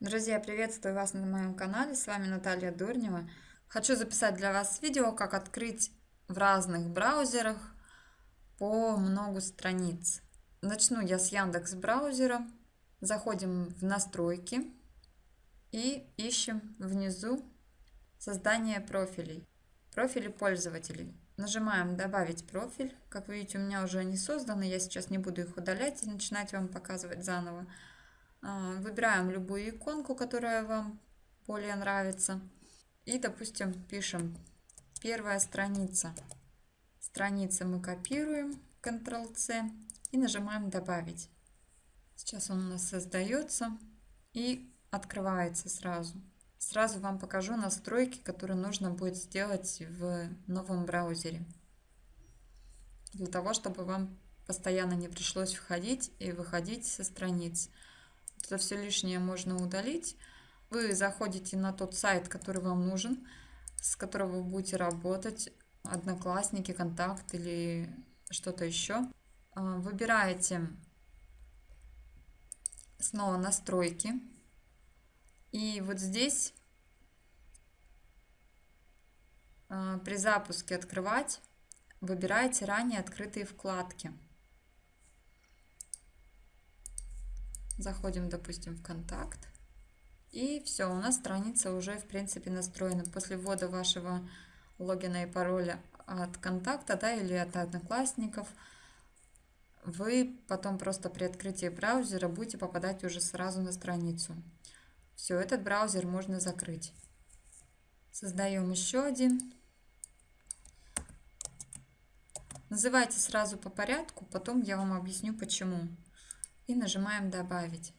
Друзья, приветствую вас на моем канале, с вами Наталья Дурнева. Хочу записать для вас видео, как открыть в разных браузерах по много страниц. Начну я с Яндекс браузера, заходим в настройки и ищем внизу создание профилей, профили пользователей. Нажимаем «Добавить профиль». Как видите, у меня уже они созданы, я сейчас не буду их удалять и начинать вам показывать заново. А, выбираем любую иконку, которая вам более нравится. И, допустим, пишем первая страница. Страницы мы копируем, Ctrl-C, и нажимаем «Добавить». Сейчас он у нас создается и открывается сразу. Сразу вам покажу настройки, которые нужно будет сделать в новом браузере. Для того, чтобы вам постоянно не пришлось входить и выходить со страниц. Это все лишнее можно удалить. Вы заходите на тот сайт, который вам нужен, с которого вы будете работать, Одноклассники, Контакт или что-то еще. А, выбираете снова настройки. И вот здесь а, при запуске открывать выбираете ранее открытые вкладки. Заходим, допустим, в контакт. И все, у нас страница уже, в принципе, настроена. После ввода вашего логина и пароля от контакта да, или от одноклассников, вы потом просто при открытии браузера будете попадать уже сразу на страницу. Все, этот браузер можно закрыть. Создаем еще один. Называйте сразу по порядку, потом я вам объясню почему и нажимаем «Добавить».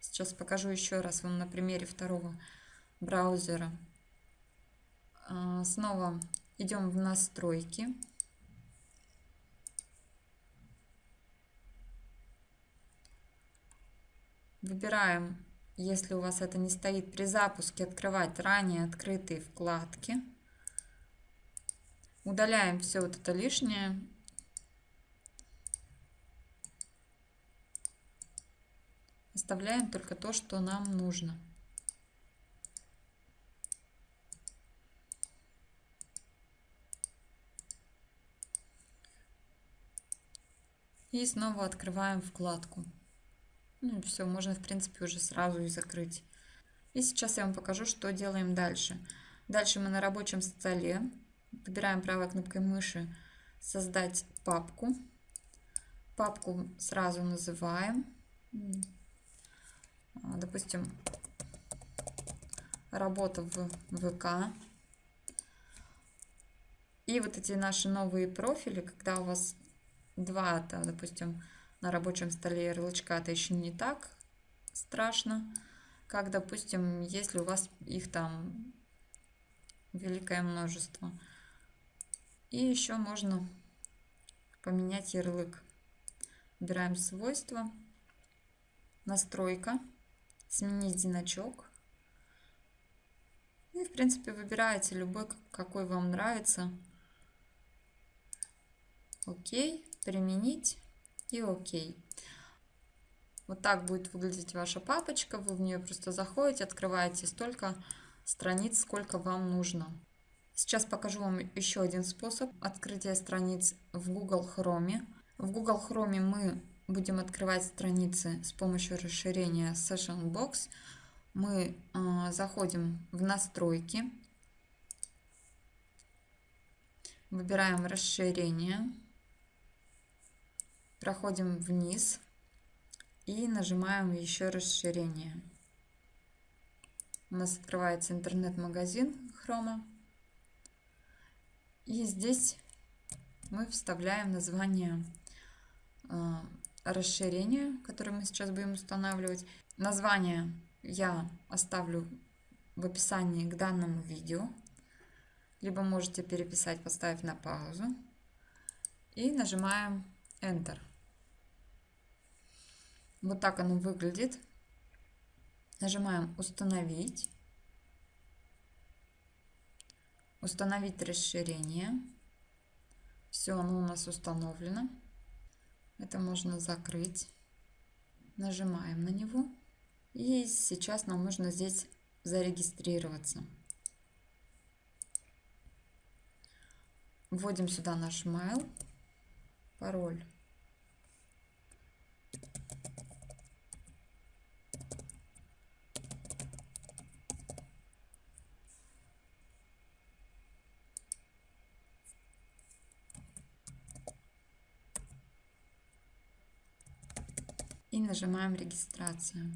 Сейчас покажу еще раз вам на примере второго браузера. А, снова идем в настройки. Выбираем, если у вас это не стоит при запуске, открывать ранее открытые вкладки. Удаляем все вот это лишнее Оставляем только то, что нам нужно. И снова открываем вкладку. Ну все, можно в принципе уже сразу и закрыть. И сейчас я вам покажу, что делаем дальше. Дальше мы на рабочем столе выбираем правой кнопкой мыши «Создать папку». Папку сразу называем допустим, работа в ВК. И вот эти наши новые профили, когда у вас два, это, допустим, на рабочем столе ярлычка, это еще не так страшно, как, допустим, если у вас их там великое множество. И еще можно поменять ярлык. Выбираем свойства, настройка сменить значок. И, в принципе, выбираете любой, какой вам нравится. Окей, применить и окей. Вот так будет выглядеть ваша папочка. Вы в нее просто заходите, открываете столько страниц, сколько вам нужно. Сейчас покажу вам еще один способ открытия страниц в Google Chrome. В Google Chrome мы будем открывать страницы с помощью расширения Session Box, мы э, заходим в настройки, выбираем расширение, проходим вниз и нажимаем еще расширение. У нас открывается интернет-магазин Chrome. И здесь мы вставляем название э, расширение, которое мы сейчас будем устанавливать. Название я оставлю в описании к данному видео. Либо можете переписать, поставив на паузу. И нажимаем Enter. Вот так оно выглядит. Нажимаем «Установить». Установить расширение. Все, оно у нас установлено. Это можно закрыть. Нажимаем на него И сейчас нам нужно здесь зарегистрироваться. Вводим сюда наш mail, пароль. И нажимаем регистрацию.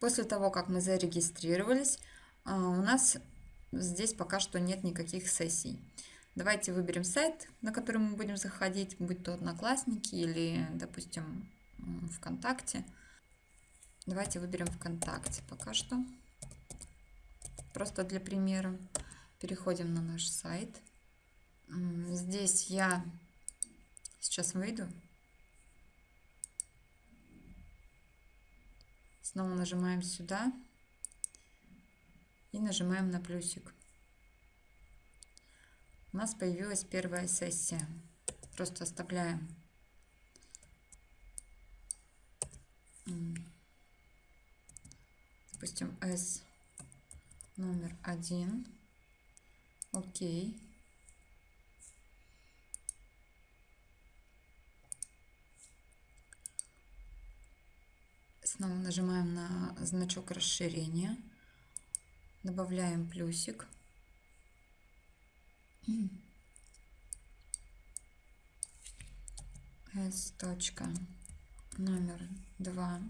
После того, как мы зарегистрировались, а, у нас здесь пока что нет никаких сессий. Давайте выберем сайт, на который мы будем заходить, будь то Одноклассники или, допустим, ВКонтакте. Давайте выберем ВКонтакте пока что. Просто для примера. Переходим на наш сайт. Здесь я сейчас выйду. Снова нажимаем сюда и нажимаем на плюсик у нас появилась первая сессия. Просто оставляем допустим, S номер один. Окей. Снова нажимаем на значок расширения. Добавляем плюсик. S точка номер два.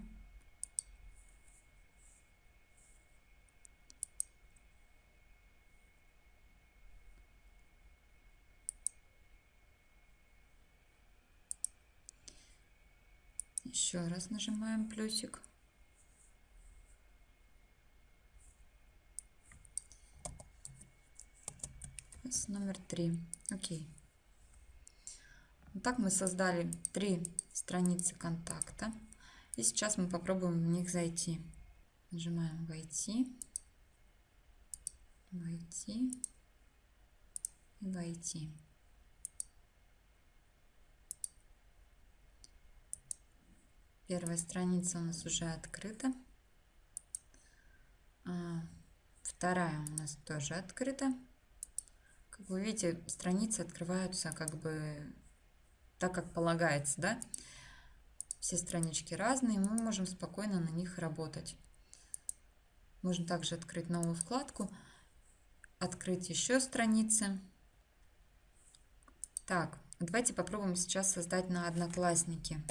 Еще раз нажимаем плюсик. номер три. Окей. Так мы создали три страницы контакта. И сейчас мы попробуем в них зайти. Нажимаем «Войти», «Войти» и «Войти». Первая страница у нас уже открыта. А, вторая у нас тоже открыта. Как вы видите, страницы открываются как бы так, как полагается, да? Все странички разные, мы можем спокойно на них работать. Можно также открыть новую вкладку, открыть еще страницы. Так, давайте попробуем сейчас создать на Одноклассники.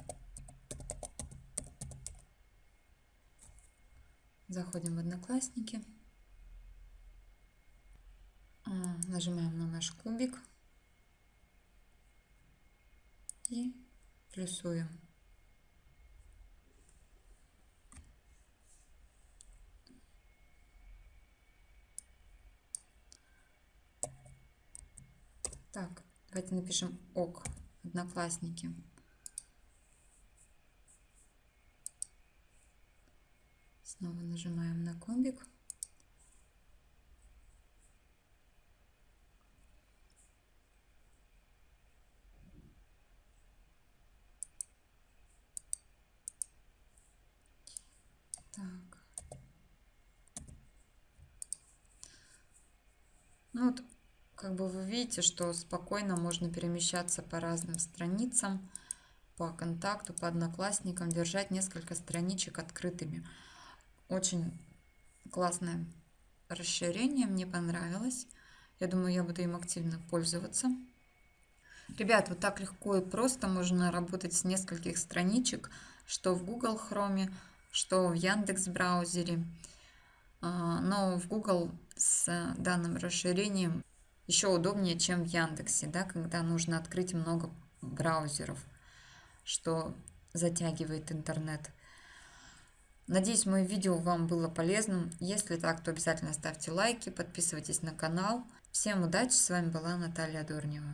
Заходим в Одноклассники. нажимаем на наш кубик и плюсуем. Так, давайте напишем ок, одноклассники. Снова нажимаем на кубик. Ну вот, как бы вы видите, что спокойно можно перемещаться по разным страницам, по контакту, по одноклассникам, держать несколько страничек открытыми. Очень классное расширение, мне понравилось. Я думаю, я буду им активно пользоваться. Ребят, вот так легко и просто можно работать с нескольких страничек, что в Google Chrome, что в Яндекс браузере. А, но в Google с данным расширением еще удобнее, чем в Яндексе, да, когда нужно открыть много браузеров, что затягивает интернет. Надеюсь, мое видео вам было полезным. Если так, то обязательно ставьте лайки, подписывайтесь на канал. Всем удачи, с вами была Наталья Дурнева.